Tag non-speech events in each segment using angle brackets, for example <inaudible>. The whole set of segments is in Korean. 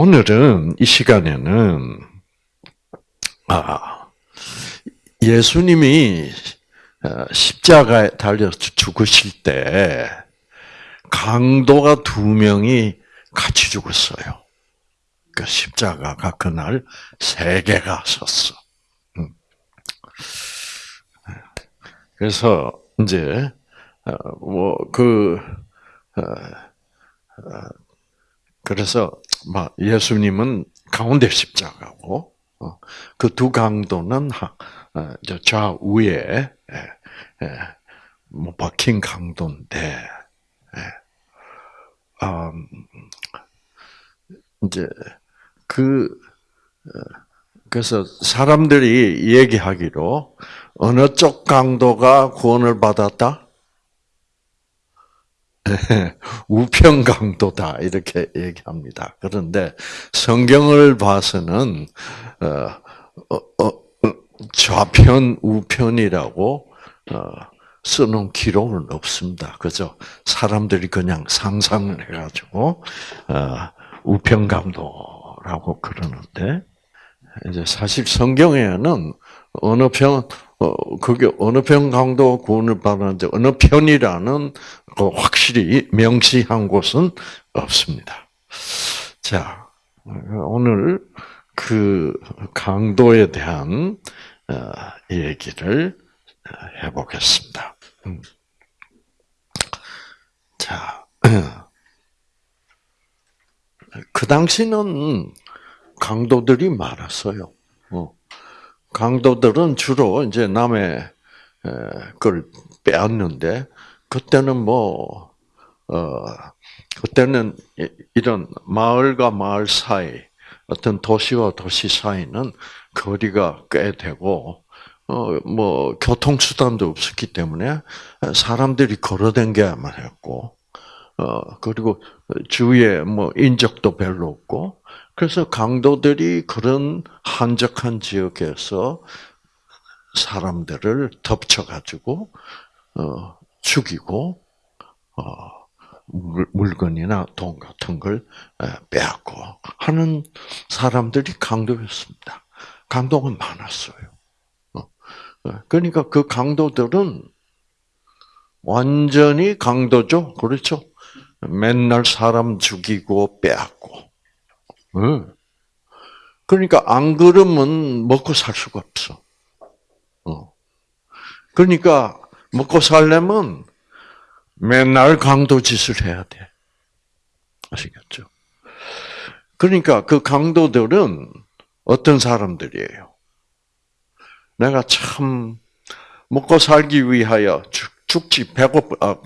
오늘은 이 시간에는 아 예수님이 어, 십자가에 달려 죽으실 때 강도가 두 명이 같이 죽었어요. 그 십자가가 그날 세 개가 섰어. 음. 그래서 이제 어, 뭐그 어, 그래서 예수님은 가운데 십자가고 그 두 강도는 좌우에 뭐 박힌 강도인데 음, 이제 그 어, 그래서 사람들이 얘기하기로 어느 쪽 강도가 구원을 받았다? 우편 강도다 이렇게 얘기합니다. 그런데 성경을 봐서는 어, 어, 어, 좌편 우편이라고 쓰는 기록은 없습니다. 그죠? 사람들이 그냥 상상을 해가지고 우편 강도라고 그러는데 이제 사실 성경에는 어느 편, 어, 그게 어느 편 강도 구원을 받았는데 어느 편이라는 그 확실히 명시한 곳은 없습니다. 자, 오늘 그 강도에 대한 어, 얘기를 해보겠습니다. 음. 자, <clears throat> 그 당시는 강도들이 많았어요. 어. 강도들은 주로 이제 남의 걸 빼앗는데 그때는 뭐 어, 그때는 이런 마을과 마을 사이 어떤 도시와 도시 사이는 거리가 꽤 되고 어, 뭐 교통수단도 없었기 때문에 사람들이 걸어댕겨야만 했고 어, 그리고 주위에 뭐 인적도 별로 없고 그래서 강도들이 그런 한적한 지역에서 사람들을 덮쳐가지고 어, 죽이고 어, 물건이나 돈 같은 걸 빼앗고 하는 사람들이 강도였습니다. 강도가 많았어요. 어, 어, 그러니까 그 강도들은 완전히 강도죠. 그렇죠? 맨날 사람 죽이고 빼앗고 그러니까 안 그러면 먹고 살 수가 없어. 어. 그러니까 먹고 살려면 맨날 강도 짓을 해야 돼. 아시겠죠? 그러니까 그 강도들은 어떤 사람들이에요? 내가 참 먹고 살기 위하여 죽, 지 배고 아,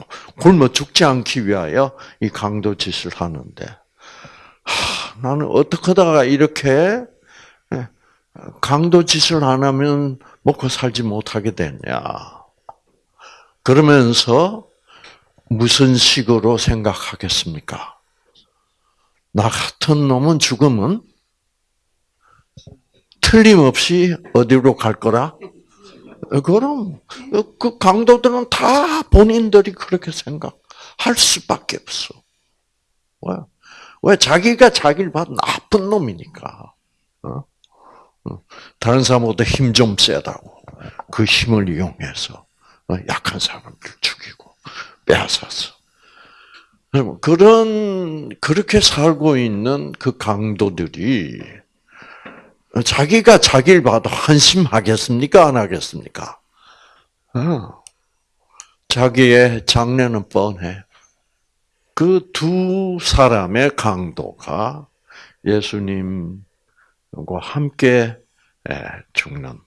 굶어 죽지 않기 위하여 이 강도 짓을 하는데 하, 나는 어떻게 하다가 이렇게 예, 강도 짓을 안 하면 먹고 살지 못하게 됐냐. 그러면서 무슨 식으로 생각하겠습니까? 나 같은 놈은 죽으면 틀림없이 어디로 갈 거라? 그럼 그 강도들은 다 본인들이 그렇게 생각할 수밖에 없어. 왜? 왜 자기가 자기를 봐 나쁜 놈이니까. 어? 어? 다른 사람보다 힘 좀 세다고 그 힘을 이용해서 어, 약한 사람을 죽이고 빼앗았어. 그런 그렇게 살고 있는 그 강도들이 자기가 자기를 봐도 한심하겠습니까? 안 하겠습니까? 자기의 장래는 뻔해. 그 두 사람의 강도가 예수님과 함께 예, 죽는.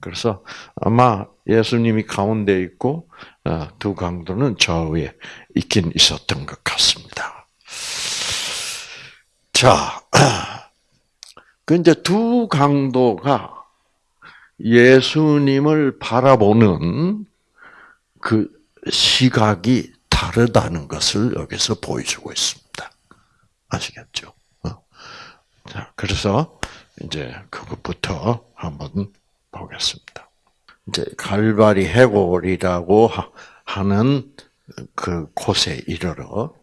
그래서 아마 예수님이 가운데 있고 어, 두 강도는 좌우에 있긴 있었던 것 같습니다. 자, <clears throat> 그 이제 두 강도가 예수님을 바라보는 그 시각이 다르다는 것을 여기서 보여주고 있습니다. 아시겠죠? 어? 자, 그래서 이제 그것부터 한번 보겠습니다. 이제 갈바리 해골이라고 하는 그 곳에 이르러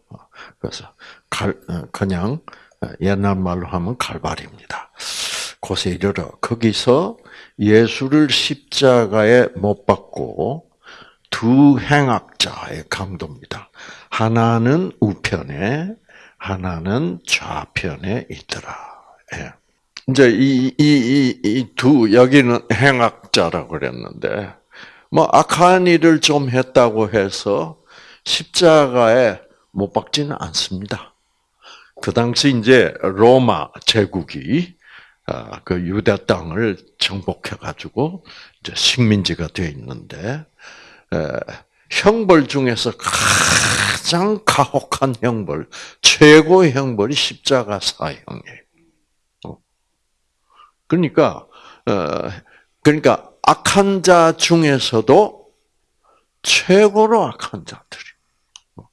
그래서 갈, 어, 그냥 옛날 말로 하면 칼바리입니다. 곳에 이르러 거기서 예수를 십자가에 못 박고 두 행악자의 강도입니다. 하나는 우편에 하나는 좌편에 있더라. 예. 이제 이 이 이 두 여기는 행악자라고 그랬는데 뭐 악한 일을 좀 했다고 해서 십자가에 못 박지는 않습니다. 그 당시 이제 로마 제국이 아, 그 유대 땅을 정복해 가지고 이제 식민지가 되어 있는데 형벌 중에서 가장 가혹한 형벌, 최고의 형벌이 십자가 사형이에요. 어. 그러니까 어, 그러니까 악한 자 중에서도 최고로 악한 자들이. 어,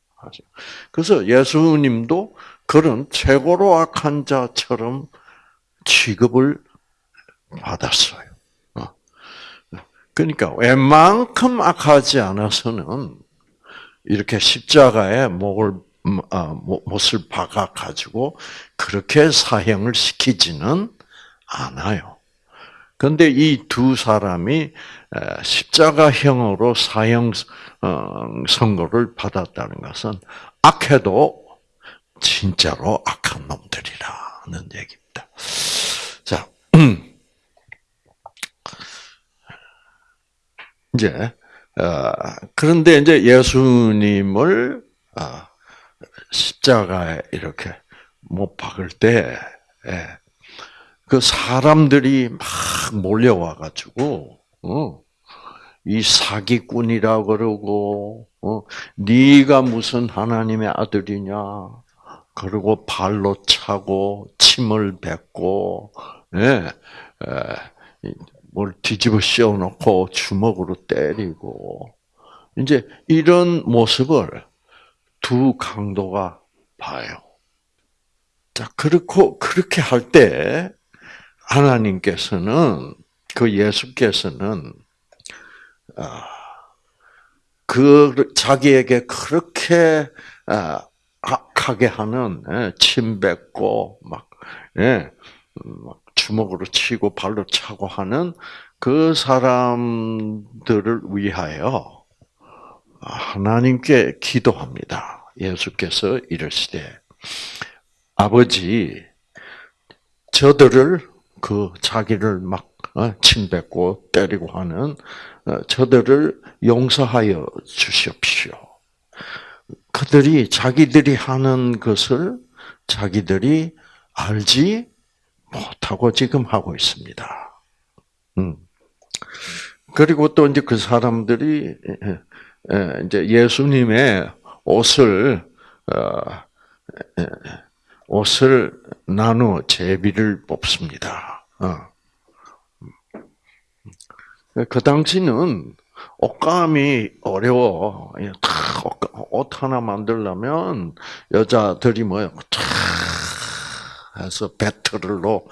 그래서 예수님도 그런 최고로 악한 자처럼 취급을 받았어요. 그러니까 웬만큼 악하지 않아서는 이렇게 십자가에 목을 아, 못을 박아 가지고 그렇게 사형을 시키지는 않아요. 그런데 이 두 사람이 십자가형으로 사형 어, 선고를 받았다는 것은 악해도 진짜로 악한 놈들이라는 얘기입니다. 자, <clears throat> 이제 어, 그런데 이제 예수님을 어, 십자가에 이렇게 못 박을 때, 예, 그 사람들이 막 몰려와 가지고 어, 이 사기꾼이라 그러고 어, 네가 무슨 하나님의 아들이냐? 그리고 발로 차고 침을 뱉고 예, 예, 뭘 뒤집어 씌워놓고 주먹으로 때리고 이제 이런 모습을 두 강도가 봐요. 자, 그렇고 그렇게 할 때 하나님께서는 그 예수께서는 아, 그 자기에게 그렇게 아, 악하게 하는 예, 침 뱉고 막 예, 막 주먹으로 치고 발로 차고 하는 그 사람들을 위하여 하나님께 기도합니다. 예수께서 이르시되 아버지 저들을 그 자기를 막 어, 침뱉고 때리고 하는 어, 저들을 용서하여 주십시오. 그들이 자기들이 하는 것을 자기들이 알지 못하고 지금 하고 있습니다. 음. 그리고 또 이제 그 사람들이 이제 예수님의 옷을 어, 옷을 나누어 제비를 뽑습니다. 어. 그 당시는 옷감이 어려워. 옷 하나 만들려면 여자들이 뭐요? 해서 배틀로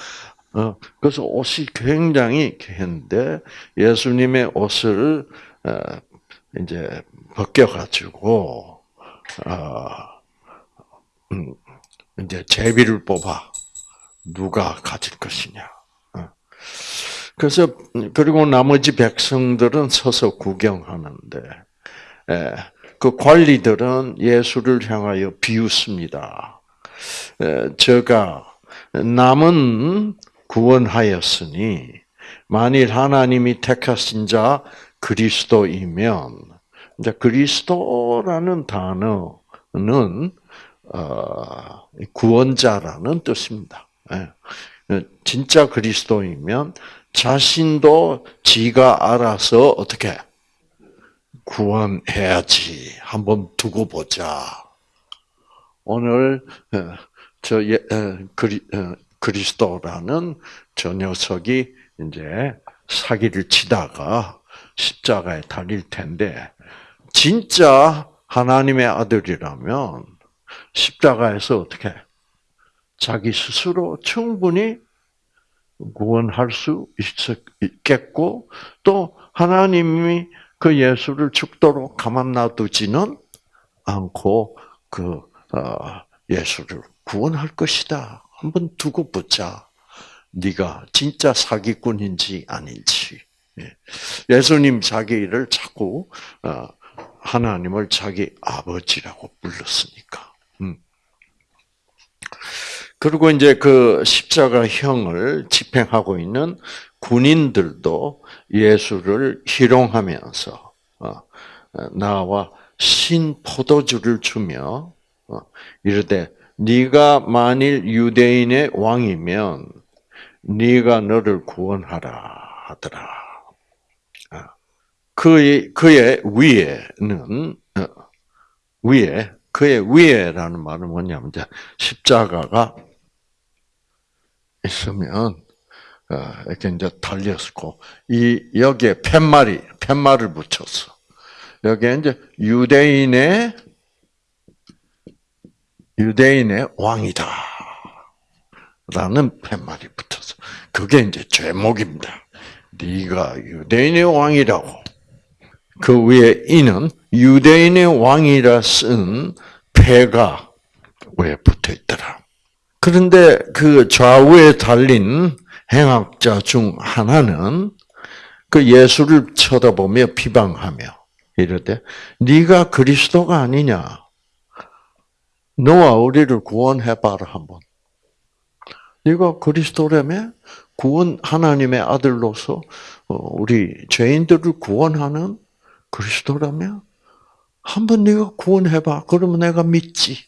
어, 그래서 옷이 굉장히 했는데 예수님의 옷을 어, 이제 벗겨가지고 어, 음, 이제 제비를 뽑아 누가 가질 것이냐. 그래서 그리고 나머지 백성들은 서서 구경하는데 예, 그 관리들은 예수를 향하여 비웃습니다. 제가 남은 구원하였으니 만일 하나님이 택하신 자 그리스도이면 이제 그리스도라는 단어는 어, 구원자라는 뜻입니다. 예. 진짜 그리스도이면 자신도 지가 알아서 어떻게 구원해야지 한번 두고 보자. 오늘 어, 저 예, 그리, 그리 스도라는 저 녀석이 이제 사기를 치다가 십자가에 달릴 텐데 진짜 하나님의 아들이라면 십자가에서 어떻게 자기 스스로 충분히 구원할 수 있겠고 또 하나님이 그 예수를 죽도록 가만 놔두지는 않고 그 어, 예수를 구원할 것이다 한번 두고 보자. 네가 진짜 사기꾼인지 아닌지. 예. 예수님 자기를 자꾸 어, 하나님을 자기 아버지라고 불렀으니까. 음. 그리고 이제 그 십자가형을 집행하고 있는 군인들도 예수를 희롱하면서 어, 나와 신 포도주를 주며 어, 이르되 네가 만일 유대인의 왕이면 네가 너를 구원하라 하더라. 아, 그의 그의 위에는 어, 위에 그의 위에라는 말은 뭐냐면 이제 십자가가 있으면 이렇게 이제 달렸고 이 여기에 팻말이 팻말을 붙였어. 여기에 이제 유대인의 유대인의 왕이다. 라는 팻말이 붙어서 그게 이제 제목입니다. 네가 유대인의 왕이라고. 그 위에 이는 유대인의 왕이라 쓴 패가 왜 붙어 있더라. 그런데 그 좌우에 달린 행악자 중 하나는 그 예수를 쳐다보며 비방하며 이르되 네가 그리스도가 아니냐? 너와 우리를 구원해봐라 한번. 네가 그리스도라며 구원 하나님의 아들로서 어, 우리 죄인들을 구원하는 그리스도라며 한번 네가 구원해봐. 그러면 내가 믿지.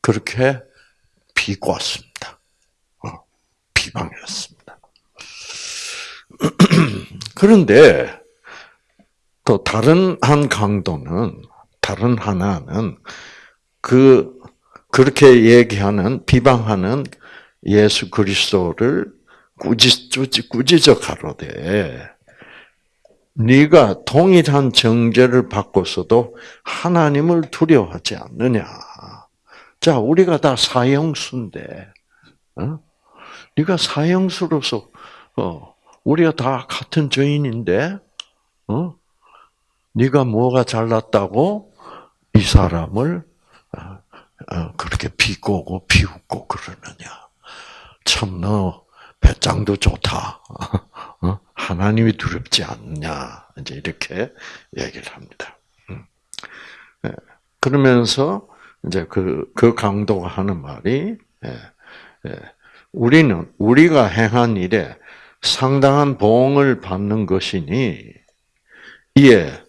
그렇게 비꼬았습니다. 어, 비방했습니다. <clears throat> 그런데 또 다른 한 강도는 다른 하나는 그 그렇게 얘기하는 비방하는 예수 그리스도를 꾸짖 꾸짖어 가로되 네가 동일한 정죄를 받고서도 하나님을 두려워하지 않느냐? 자, 우리가 다 사형수인데, 어? 네가 사형수로서 어, 우리가 다 같은 죄인인데, 어? 네가 뭐가 잘났다고 이 사람을 그렇게 비꼬고 비웃고 그러느냐? 참 너 배짱도 좋다. <laughs> 어? 하나님이 두렵지 않냐? 이제 이렇게 얘기를 합니다. 음. 예. 그러면서 이제 그, 그 강도가 하는 말이, 예, 예. 우리는, 우리가 행한 일에 상당한 보응을 받는 것이니, 이에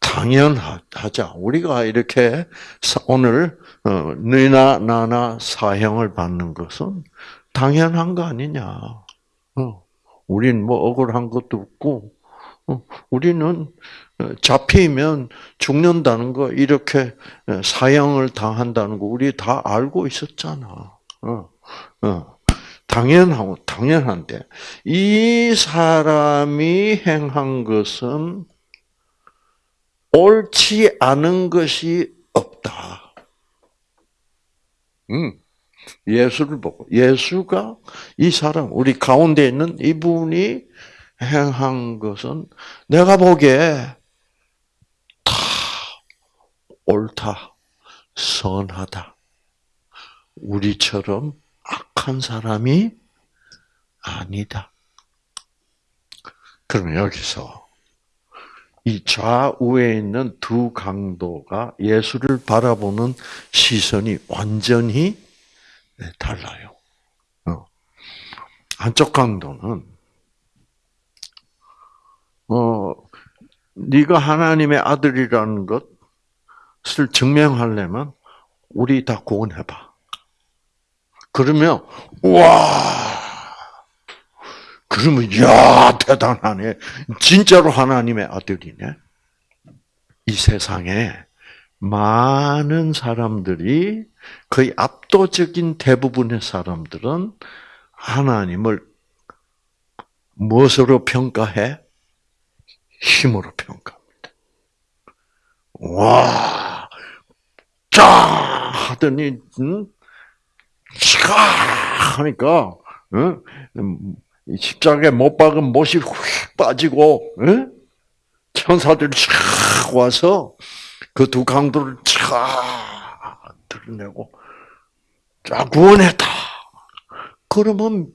당연하자. 우리가 이렇게 오늘, 어, 너나 나나 사형을 받는 것은 당연한 거 아니냐. 어. 우린 뭐 억울한 것도 없고, 어, 우리는 어, 잡히면 죽는다는 거, 이렇게 어, 사형을 당한다는 거, 우리 다 알고 있었잖아. 당연하고, 당연한데, 이 사람이 행한 것은 옳지 않은 것이 없다. 음. 예수를 보고 예수가 이 사람 우리 가운데 있는 이분이 행한 것은 내가 보기에 다 옳다, 선하다. 우리처럼 악한 사람이 아니다. 그러면 여기서 이 좌우에 있는 두 강도가 예수를 바라보는 시선이 완전히 네, 달라요. 어. 한쪽 강도는 어 네가 하나님의 아들이라는 것을 증명하려면 우리 다 구원해봐. 그러면 와 그러면 야 대단하네. 진짜로 하나님의 아들이네. 이 세상에 많은 사람들이 거의 압도적인 대부분의 사람들은 하나님을 무엇으로 평가해? 힘으로 평가합니다. 와, 쫙 하더니, 응? 차 하니까, 응? 십자가에 못 박은 못이 휙 빠지고, 응? 천사들이 쫙 와서 그 두 강도를 쫙 드러내고 쫙 구원했다 그러면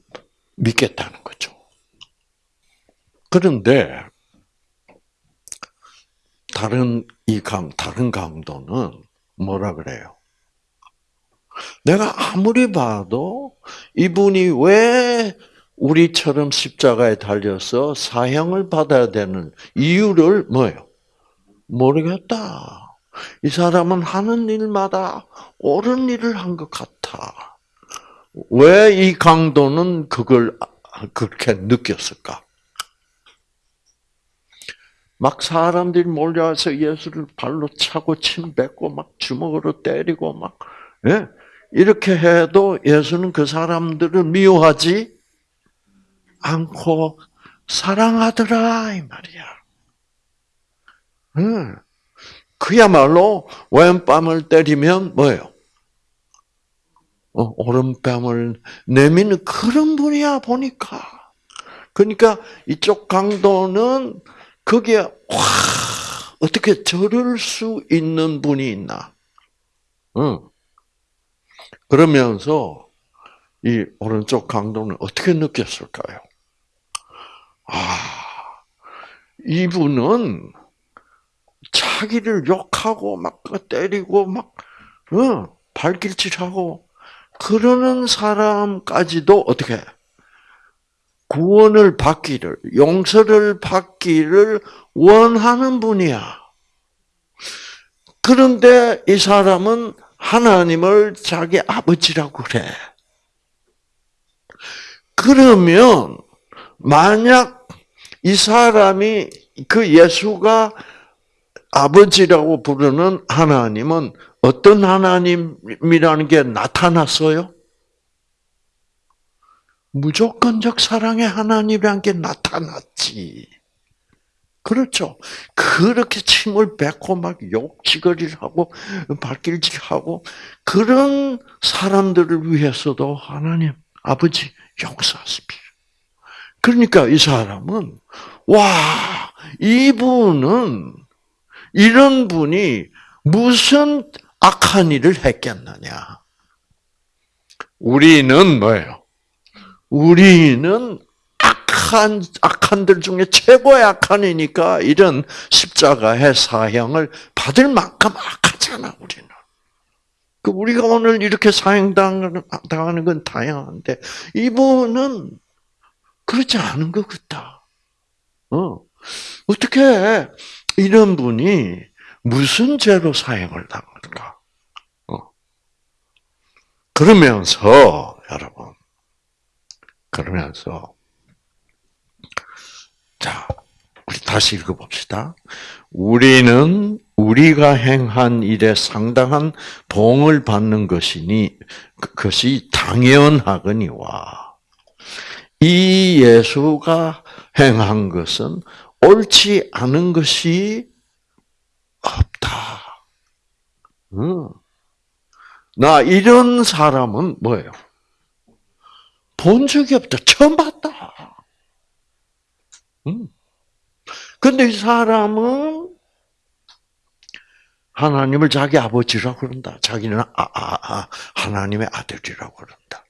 믿겠다는 거죠. 그런데 다른 이 강, 다른 강도는 뭐라 그래요? 내가 아무리 봐도 이분이 왜 우리처럼 십자가에 달려서 사형을 받아야 되는 이유를 뭐예요? 모르겠다. 이 사람은 하는 일마다 옳은 일을 한 것 같아. 왜 이 강도는 그걸 그렇게 느꼈을까? 막 사람들이 몰려와서 예수를 발로 차고 침 뱉고 막 주먹으로 때리고 막 예? 이렇게 해도 예수는 그 사람들을 미워하지 않고 사랑하더라 이 말이야. 응. 그야말로 왼뺨을 때리면 뭐예요? 어, 오른뺨을 내미는 그런 분이야 보니까. 그러니까 이쪽 강도는 거기에 와 어떻게 저럴 수 있는 분이 있나? 응. 그러면서 이 오른쪽 강도는 어떻게 느꼈을까요? 아, 이분은 자기를 욕하고 막 때리고 막 어, 발길질하고 그러는 사람까지도 어떻게 구원을 받기를 용서를 받기를 원하는 분이야. 그런데 이 사람은 하나님을 자기 아버지라고 그래. 그러면 만약 이 사람이 그 예수가 아버지라고 부르는 하나님은 어떤 하나님이라는 게 나타났어요? 무조건적 사랑의 하나님이라는 게 나타났지. 그렇죠. 그렇게 침을 뱉고 막 욕지거리를 하고 발길질하고 그런 사람들을 위해서도 하나님 아버지 용서하십시오. 그러니까 이 사람은 와 이분은 이런 분이 무슨 악한 일을 했겠느냐? 우리는 뭐예요? 우리는 악한 악한들 중에 최고의 악한이니까 이런 십자가의 사형을 받을 만큼 악하잖아 우리는. 그 우리가 오늘 이렇게 사형 당하는 건 다양한데 이분은 그렇지 않은 것 같다. 어 어떻게 이런 분이 무슨 죄로 사형을 당할까? 어. 그러면서 여러분 그러면서 자, 우리 다시 읽어봅시다. 우리는 우리가 행한 일에 상당한 봉을 받는 것이니 그것이 당연하거니와 이 예수가 행한 것은 옳지 않은 것이 없다. 응. 나 이런 사람은 뭐예요? 본 적이 없다. 처음 봤다. 응. 근데 이 사람은 하나님을 자기 아버지라고 그런다. 자기는 아, 아, 아, 하나님의 아들이라고 그런다.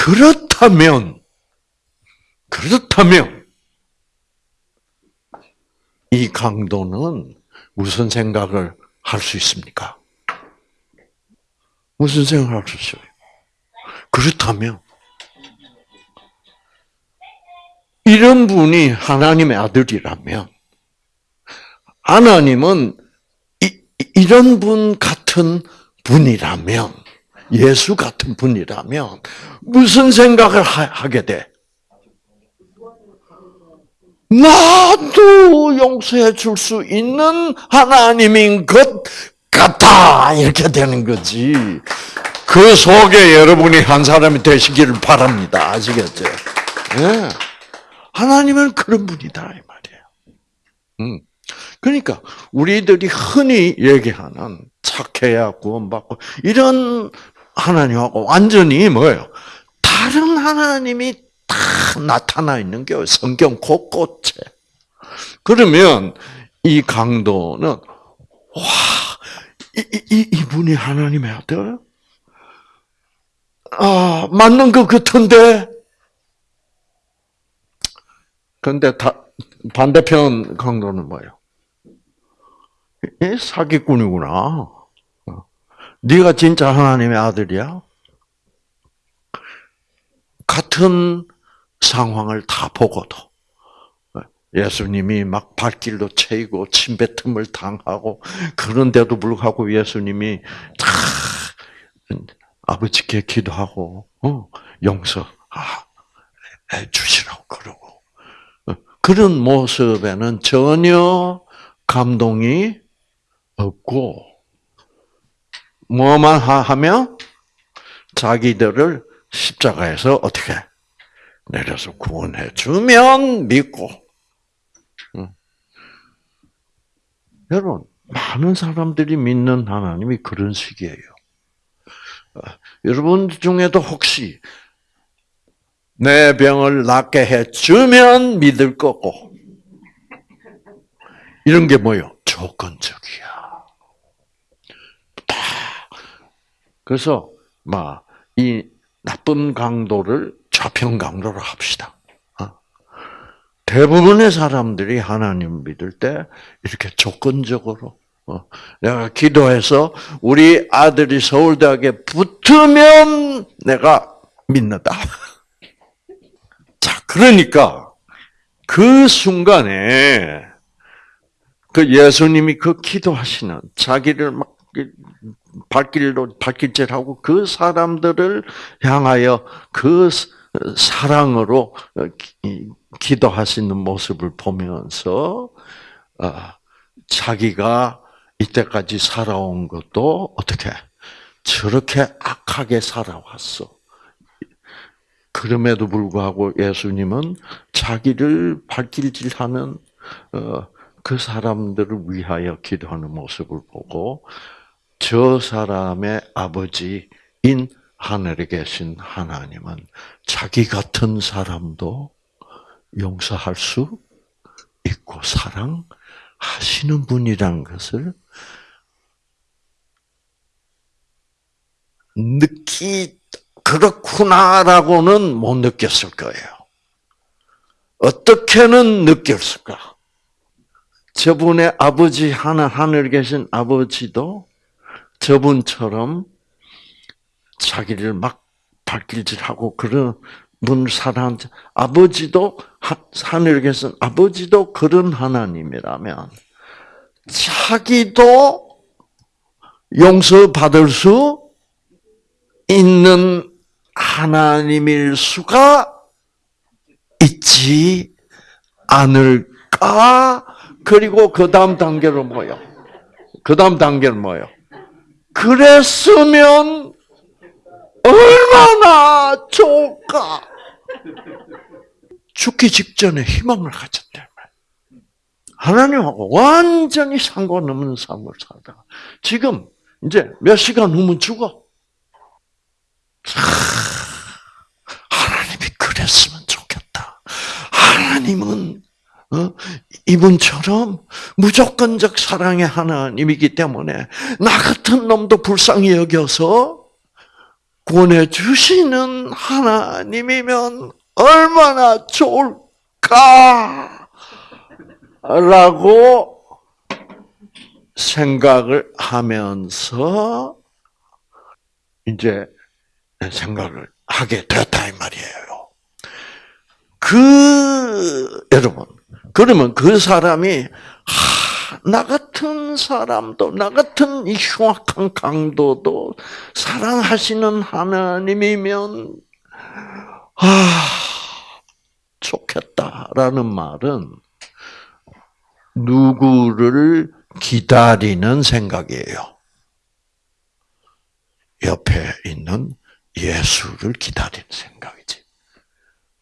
그렇다면, 그렇다면, 이 강도는 무슨 생각을 할 수 있습니까? 무슨 생각을 할 수 있어요? 그렇다면 이런 분이 하나님의 아들이라면 하나님은 이, 이런 분 같은 분이라면 예수 같은 분이라면 무슨 생각을 하게 돼? 나도 용서해 줄 수 있는 하나님인 것 같다 이렇게 되는 거지. 그 속에 여러분이 한 사람이 되시기를 바랍니다. 아시겠죠? 네. 하나님은 그런 분이다 이 말이에요. 음. 그러니까 우리들이 흔히 얘기하는 착해야 구원받고 이런 하나님하고 완전히 뭐예요? 다른 하나님이 다 나타나 있는 게 성경 곳곳에. 그러면 이 강도는 와, 이, 이, 이분이 하나님의 아들? 아, 맞는 것 같은데. 근데 다, 반대편 강도는 뭐예요? 이 사기꾼이구나. 어. 네가 진짜 하나님의 아들이야? 같은 상황을 다 보고도 예수님이 막 발길도 채이고 침뱉음을 당하고 그런데도 불구하고 예수님이 다 아버지께 기도하고 어, 용서해 주시라고 그러고 어, 그런 모습에는 전혀 감동이 없고 뭐만 하면 자기들을 십자가에서 어떻게 내려서 구원해 주면 믿고 여러분 많은 사람들이 믿는 하나님이 그런 식이에요. 어, 여러분 중에도 혹시 내 병을 낫게 해 주면 믿을 거고 이런 게 뭐요? 조건적이야. 그래서 막 이 나쁜 강도를 좌편 강도로 합시다. 어? 대부분의 사람들이 하나님 믿을 때 이렇게 조건적으로 어, 내가 기도해서 우리 아들이 서울대학에 붙으면 내가 믿는다. <laughs> 자, 그러니까 그 순간에 그 예수님이 그 기도하시는 자기를 막 발길로 발길질하고 그 사람들을 향하여 그 사랑으로 기도하시는 모습을 보면서 아, 자기가 이때까지 살아온 것도 어떻게 저렇게 악하게 살아왔어. 그럼에도 불구하고 예수님은 자기를 발길질하는 어, 그 사람들을 위하여 기도하는 모습을 보고 저 사람의 아버지인 하늘에 계신 하나님은 자기 같은 사람도 용서할 수 있고 사랑하시는 분이란 것을 느끼 그렇구나라고는 못 느꼈을 거예요. 어떻게는 느꼈을까? 저분의 아버지 하나 하늘 계신 아버지도 저분처럼 자기를 막 발길질하고 그런 분 사랑 아버지도 하늘에 계신 아버지도 그런 하나님이라면 자기도 용서받을 수 있는 하나님일 수가 있지 않을까? 그리고 그 다음 단계로 뭐요? 그 다음 단계는 뭐요? 그랬으면 얼마나 좋을까? 죽기 직전에 희망을 말이에요. 하나님하고 완전히 상관없는 삶을 살다가 지금 이제 몇 시간 후면 죽어. 하나님이 그랬으면 좋겠다. 하나님은 어? 이분처럼 무조건적 사랑의 하나님이기 때문에 나 같은 놈도 불쌍히 여겨서 구원해 주시는 하나님이면 얼마나 좋을까? 라고 생각을 하면서 이제 생각을 하게 되었다 이 말이에요. 그 여러분 그러면 그 사람이 하, 나 같은 사람도 나 같은 이 흉악한 강도도 사랑하시는 하나님이면 아 좋겠다라는 말은 누구를 기다리는 생각이에요. 옆에 있는 예수를 기다리는 생각이지.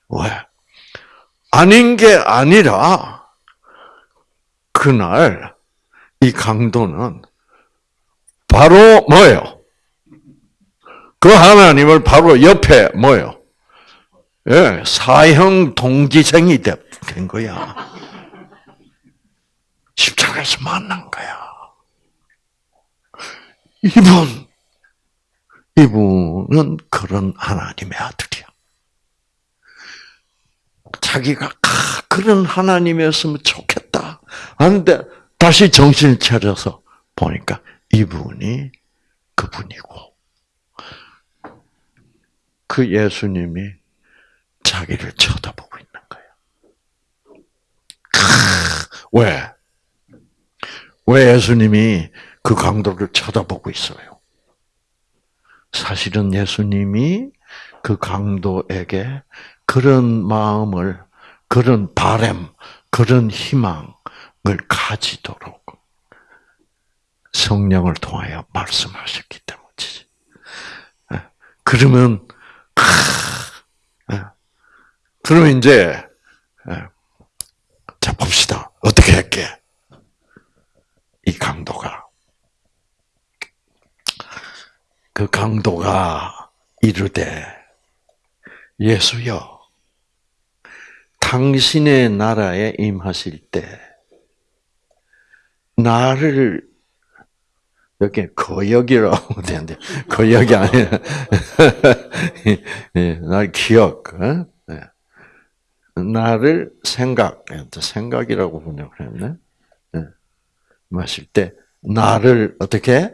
왜? 아닌 게 아니라 그날 이 강도는 바로 뭐예요? 그 하나님을 바로 옆에 뭐예요? 예, 사형 동기생이 된 거야. 십자가에서 만난 거야. 이분, 이분은 그런 하나님의 아들이야. 자기가 아, 그런 하나님이었으면 좋겠다. 하는데 다시 정신을 차려서 보니까 이분이 그분이고 그 예수님이 자기를 쳐다보고 있는 거예요. 왜? 왜 예수님이 그 강도를 쳐다보고 있어요? 사실은 예수님이 그 강도에게 그런 마음을, 그런 바램, 그런 희망을 가지도록 성령을 통하여 말씀하셨기 때문이지. 예. 그러면, 예. 그러면 이제, 예. 자, 봅시다. 어떻게 할게? 이 강도가. 그 강도가 이르되, 예수여, 당신의 나라에 임하실 때, 나를 여기 거역이라고 <laughs> 되는데 거역이 아니라 <laughs> 예, 날 기억, 어? 네. 나를 생각, 생각이라고 번역했네. 네. 마실 때 나를 어떻게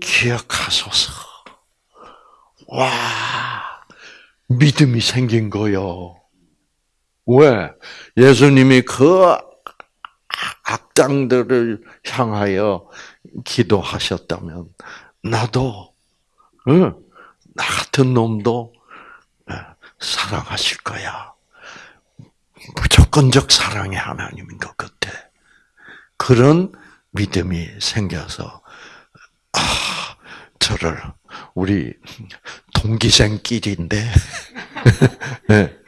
기억하소서. 와 믿음이 생긴 거요. 왜 예수님이 그 악당들을 향하여 기도하셨다면 나도 나 같은 놈도 사랑하실 거야. 무조건적 사랑의 하나님인 것 같아. 그런 믿음이 생겨서 아 저를 우리 동기생끼리인데 <laughs>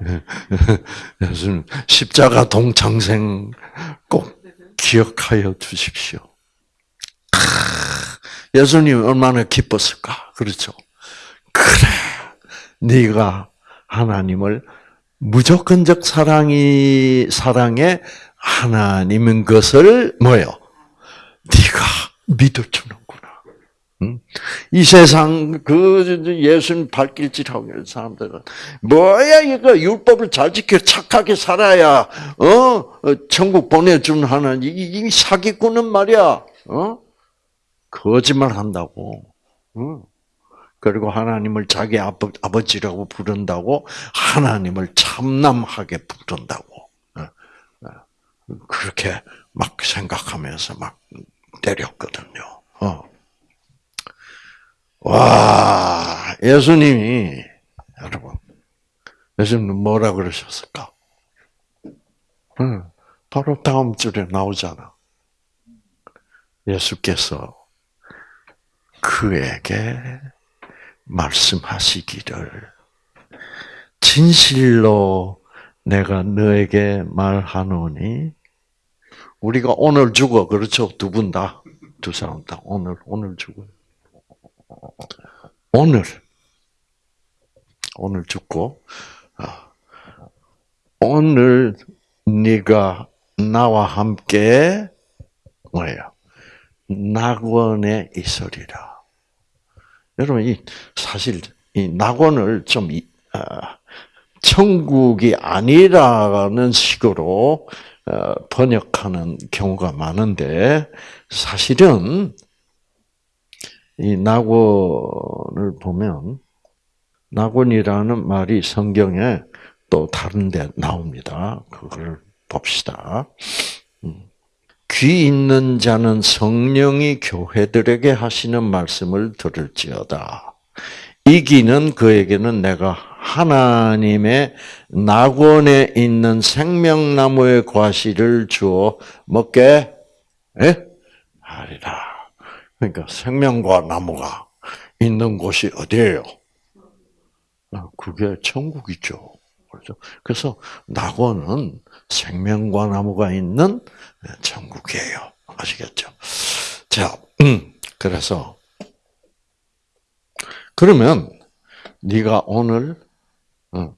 <laughs> 무슨 십자가 동창생 꼭 기억하여 주십시오. 예수님 얼마나 기뻤을까? 그렇죠? 그래, 네가 하나님을 무조건적 사랑이 사랑의 하나님인 것을 뭐요? 네가 믿어주는구나. 이 세상 그 예수님 발길질하고 있는 사람들은 뭐야 이거 율법을 잘 지켜 착하게 살아야 어 천국 보내준 하나님 이 사기꾼은 말이야 어 거짓말 한다고. 그리고 하나님을 자기 아버, 아버지라고 부른다고 하나님을 참남하게 부른다고. 어, 어. 그렇게 막 생각하면서 막 때렸거든요. 어. 와, 예수님이, 여러분, 예수님은 뭐라 그러셨을까? 바로 다음 줄에 나오잖아. 예수께서 그에게 말씀하시기를 진실로 내가 너에게 말하노니 우리가 오늘 죽어. 그렇죠? 두 분 다. 두 사람 다. 오늘 오늘 죽어 오늘 오늘 죽고 아, 오늘 네가 나와 함께 뭐예요 낙원에 있으리라. 여러분, 이, 사실, 이 낙원을 좀, 아, 천국이 아니라는 식으로 어, 번역하는 경우가 많은데, 사실은, 이 낙원을 보면, 낙원이라는 말이 성경에 또 다른 데 나옵니다. 그걸 봅시다. 음. 귀 있는 자는 성령이 교회들에게 하시는 말씀을 들을지어다. 이 귀는 그에게는 내가 하나님의 낙원에 있는 생명나무의 과실을 주어 먹게 예? 하리라. 그러니까 생명과 나무가 있는 곳이 어디예요? 아, 그게 천국이죠. 그렇죠? 그래서 낙원은 생명과 나무가 있는 천국이에요. 아시겠죠? 자, 음, 그래서 그러면 네가 오늘 어,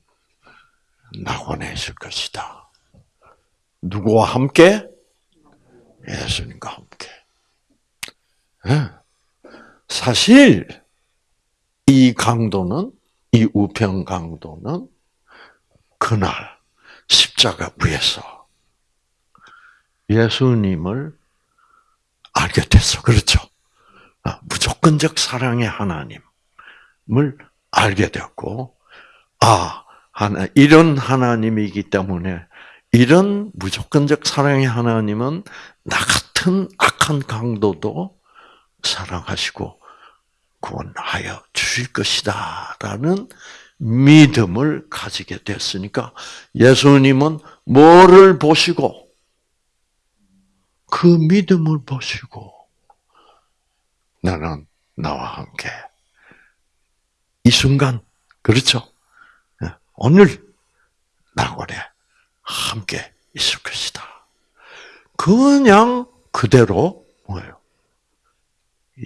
낙원에 있을 것이다. 누구와 함께? 예수님과 함께. 예. 사실 이 강도는 이 우편 강도는 그날 십자가 위에서 예수님을 알게 됐어. 그렇죠? 아, 무조건적 사랑의 하나님을 알게 되었고, 아, 하나, 이런 하나님이기 때문에 이런 무조건적 사랑의 하나님은 나 같은 악한 강도도 사랑하시고 구원하여 주실 것이다 라는 믿음을 가지게 됐으니까 예수님은 뭐를 보시고 그 믿음을 보시고 나는 나와 함께 이 순간 그렇죠? 예, 오늘 나골에 함께 있을 것이다. 그냥 그대로 뭐예요?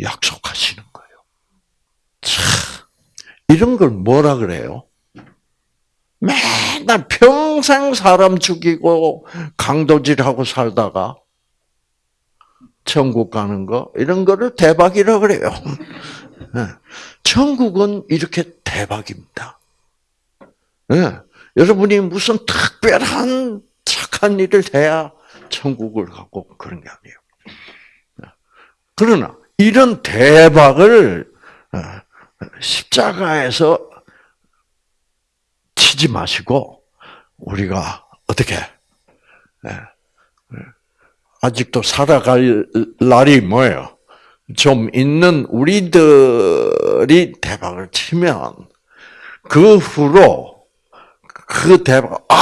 약속하시는 거예요. 참 이런 걸 뭐라 그래요? 맨날 평생 사람 죽이고 강도질하고 살다가 천국 가는 거 이런 거를 대박이라 그래요. 네. 천국은 이렇게 대박입니다. 네. 여러분이 무슨 특별한 착한 일을 해야 천국을 가고 그런 게 아니에요. 네. 그러나 이런 대박을 어, 십자가에서 치지 마시고 우리가 어떻게 아직도 살아갈 날이 뭐예요? 좀 있는 우리들이 대박을 치면 그 후로 그 대박 아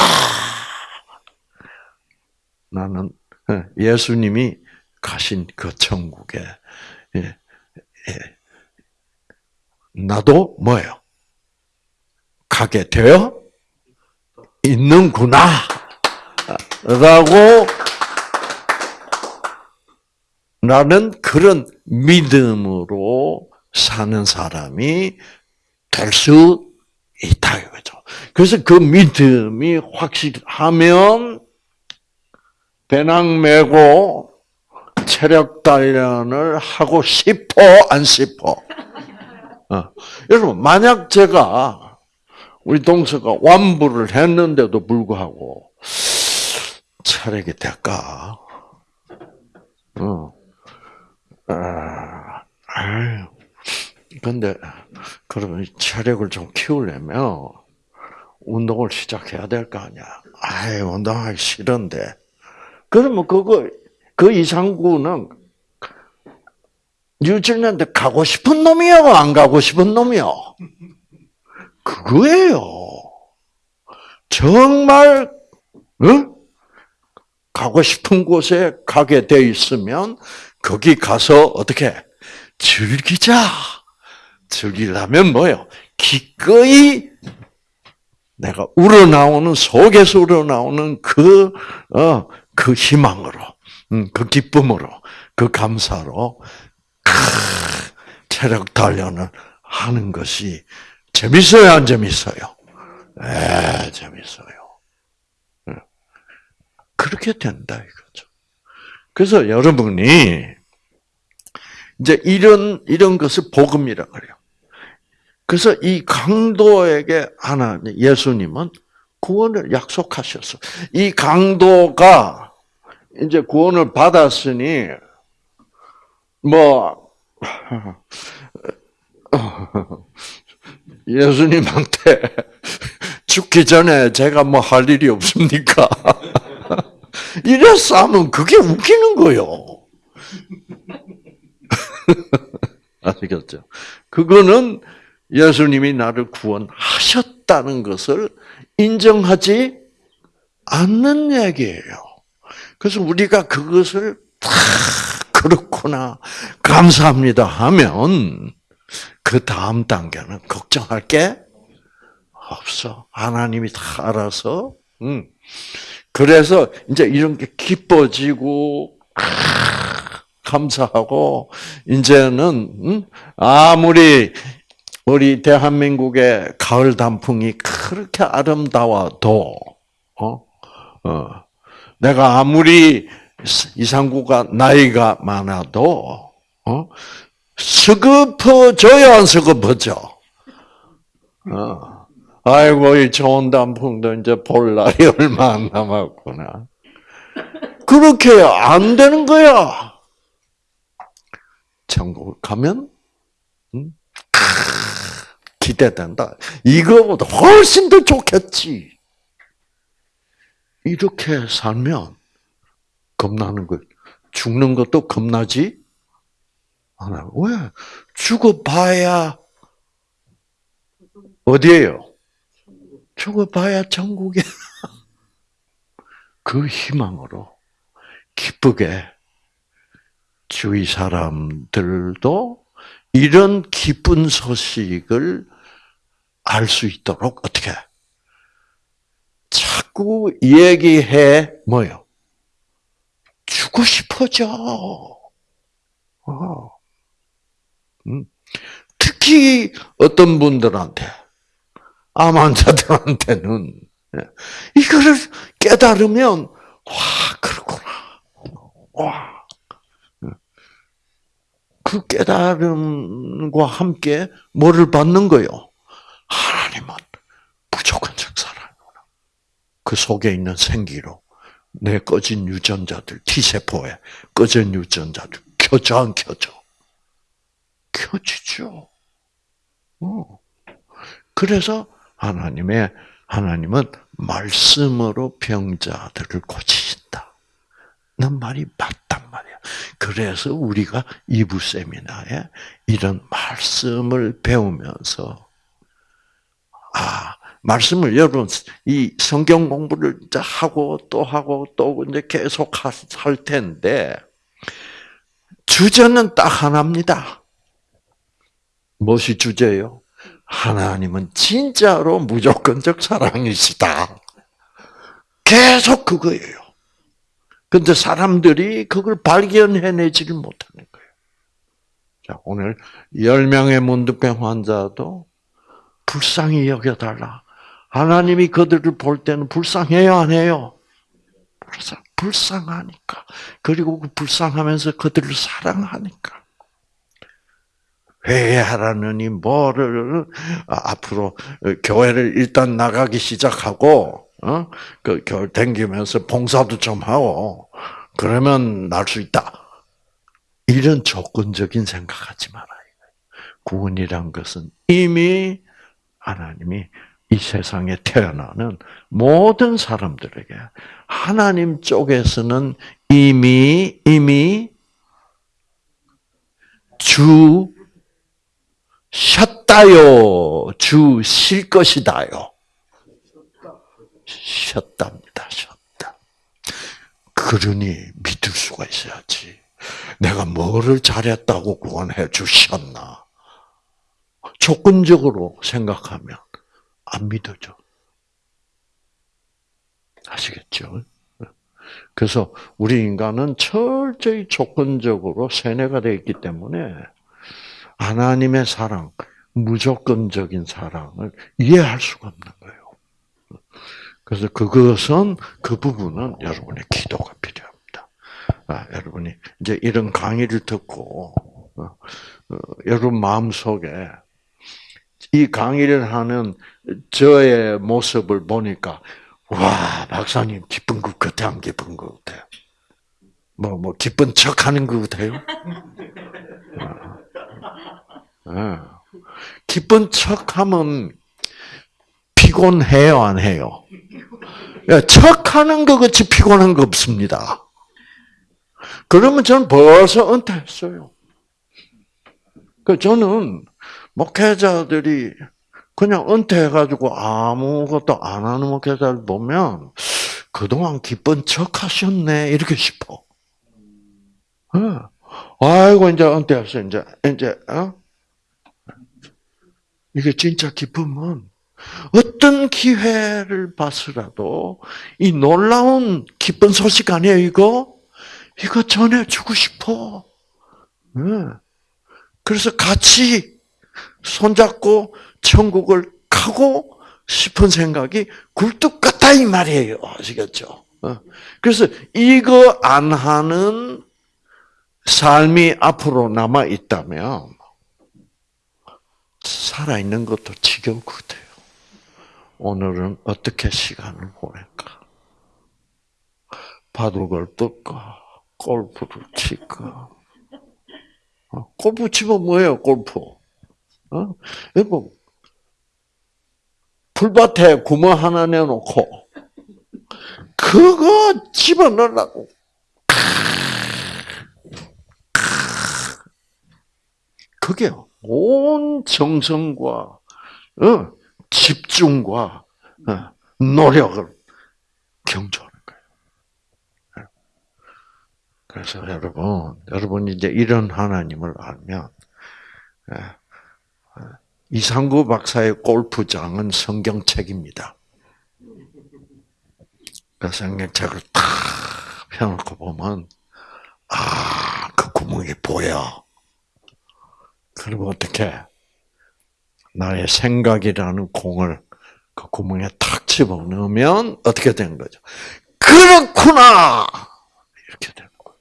나는 예수님이 가신 그 천국에 예, 예, 나도 뭐예요? 가게 되어 있는구나 라고 나는 그런 믿음으로 사는 사람이 될 수 있다 이거죠. 그래서 그 믿음이 확실하면 배낭 메고 체력 단련을 하고 싶어 안 싶어? 어. 여러분 만약 제가 우리 동서가 완부를 했는데도 불구하고 체력이 될까? 어. 아, 아유. 그러면 체력을 좀 키우려면, 운동을 시작해야 될 거 아니야. 아이, 운동하기 싫은데. 그러면 그거, 그 이상구는, 뉴질랜드 가고 싶은 놈이요? 안 가고 싶은 놈이요? 그거예요. 정말, 응? 가고 싶은 곳에 가게 돼 있으면 거기 가서 어떻게 즐기자. 즐기려면 뭐요? 기꺼이 내가 우러나오는 속에서 우러나오는 그 어, 그 희망으로, 음, 그 기쁨으로, 그 감사로 크, 체력 단련을 하는 것이 재밌어요, 안 재밌어요? 에, 재밌어요. 그렇게 된다 이거죠. 그래서 여러분이 이제 이런 이런 것을 복음이라 그래요. 그래서 이 강도에게 하나님 예수님은 구원을 약속하셨어. 이 강도가 이제 구원을 받았으니 뭐 <laughs> 예수님한테 <laughs> 죽기 전에 제가 뭐 할 일이 없습니까? <laughs> 이래서 하면 그게 웃기는 거요. 아시겠죠? 그거는 예수님이 나를 구원하셨다는 것을 인정하지 않는 얘기예요. 그래서 우리가 그것을 다 그렇구나 감사합니다 하면 그 다음 단계는 걱정할 게 없어. 하나님이 다 알아서. 음. 그래서 이제 이런 게 기뻐지고 감사하고 이제는 음? 아무리 우리 대한민국의 가을 단풍이 그렇게 아름다워도 어? 어. 내가 아무리 이상구가 나이가 많아도 어? 서급어져야 안 서급어져? 어. 아이고, 이 좋은 단풍도 이제 볼 날이 <laughs> 얼마 안 남았구나. 그렇게 안 되는 거야. 천국 가면, 음? 기대된다. 이거보다 훨씬 더 좋겠지. 이렇게 살면 겁나는 거. 죽는 것도 겁나지 않아. 왜? 죽어봐야 어디에요? 죽어봐야 천국에. <laughs> 그 희망으로 기쁘게 주위 사람들도 이런 기쁜 소식을 알 수 있도록 어떻게 자꾸 얘기해 뭐요? 주고 싶어져. 어. 음. 특히 어떤 분들한테 암 환자들한테는 예, 이거를 깨달으면 와 그렇구나. 와. 그 깨달음과 함께 뭐를 받는 거요? 하나님은 사랑이구나. 그 속에 있는 생기로 내 꺼진 유전자들, T세포에 꺼진 유전자들 켜져 안 켜져? 켜지죠. 어. 그래서 하나님의 하나님은 말씀으로 병자들을 고치신다. 는 말이 맞단 말이야. 그래서 우리가 이부 세미나에 이런 말씀을 배우면서 아 말씀을 여러분 이 성경 공부를 이제 하고 또 하고 또 이제 계속 할 텐데 주제는 딱 하나입니다. 무엇이 주제요? 하나님은 진짜로 무조건적 사랑이시다. 계속 그거예요. 근데 사람들이 그걸 발견해내지를 못하는 거예요. 자, 오늘 10명의 문득병 환자도 불쌍히 여겨달라. 하나님이 그들을 볼 때는 불쌍해요, 안 해요? 불쌍, 불쌍하니까. 그리고 그 불쌍하면서 그들을 사랑하니까. 회개하라느니 뭐를 아, 앞으로 교회를 일단 나가기 시작하고 어? 그 교회 댕기면서 봉사도 좀 하고 그러면 날 수 있다. 이런 조건적인 생각하지 말아요. 구원이란 것은 이미 하나님이 이 세상에 태어나는 모든 사람들에게 하나님 쪽에서는 이미 이미 주 쉬었다요. 주쉴 것이다요. 쉬었답니다. 쉬었다. 그러니 믿을 수가 있어야지. 내가 뭐를 잘했다고 구원해 주셨나? 조건적으로 생각하면 안 믿어져. 아시겠죠? 그래서 우리 인간은 철저히 조건적으로 세뇌가 되어 있기 때문에 하나님의 사랑, 무조건적인 사랑을 이해할 수가 없는 거예요. 그래서 그것은 그 부분은 여러분의 기도가 필요합니다. 아, 여러분이 이제 이런 강의를 듣고 어, 어, 여러분 마음 속에 이 강의를 하는 저의 모습을 보니까 와 박사님 기쁜 것 같아 안 기쁜 것 같아? 뭐뭐 뭐 기쁜 척하는 것 같아요? 네. 기쁜 척하면 피곤해요, 안 해요? 척하는 것 같이 피곤한 거 없습니다. 그러면 저는 벌써 은퇴했어요. 그 저는 목회자들이 그냥 은퇴해가지고 아무것도 안 하는 목회자를 보면 그동안 기쁜 척 하셨네, 이렇게 싶어. 아이고, 이제 은퇴했어, 이제, 이제, 어? 이게 진짜 기쁨은 어떤 기회를 봐서라도 이 놀라운 기쁜 소식 아니에요, 이거? 이거 전해주고 싶어. 네. 그래서 같이 손잡고 천국을 가고 싶은 생각이 굴뚝 같다 이 말이에요. 아시겠죠? 어. 그래서 이거 안 하는 삶이 앞으로 남아 있다면 살아 있는 것도 지겨우거든요. 오늘은 어떻게 시간을 보낼까? 바둑을 뜰까? 골프를 칠까? 어, 골프 치면 뭐예요, 골프? 어? 이거, 풀밭에 구멍 하나 내놓고, 그거 집어넣으려고. 그게 온 정성과, 어, 집중과, 어, 노력을 경주하는 거예요. 그래서 여러분, 여러분 이제 이런 하나님을 알면, 예, 이상구 박사의 골프장은 성경책입니다. 그 성경책을 탁 펴놓고 보면, 아, 그 구멍이 보여. 그리고 어떻게, 나의 생각이라는 공을 그 구멍에 탁 집어넣으면 어떻게 되는 거죠? 그렇구나! 이렇게 되는 거예요.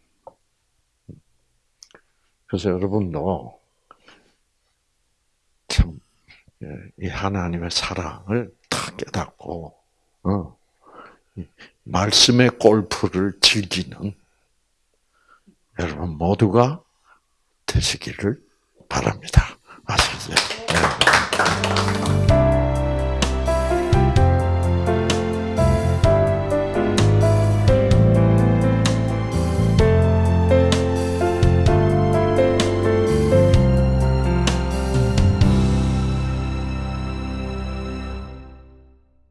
그래서 여러분도 참, 예, 이 하나님의 사랑을 탁 깨닫고, 어, 이 말씀의 골프를 즐기는 여러분 모두가 되시기를 바랍니다. 아시죠? 네.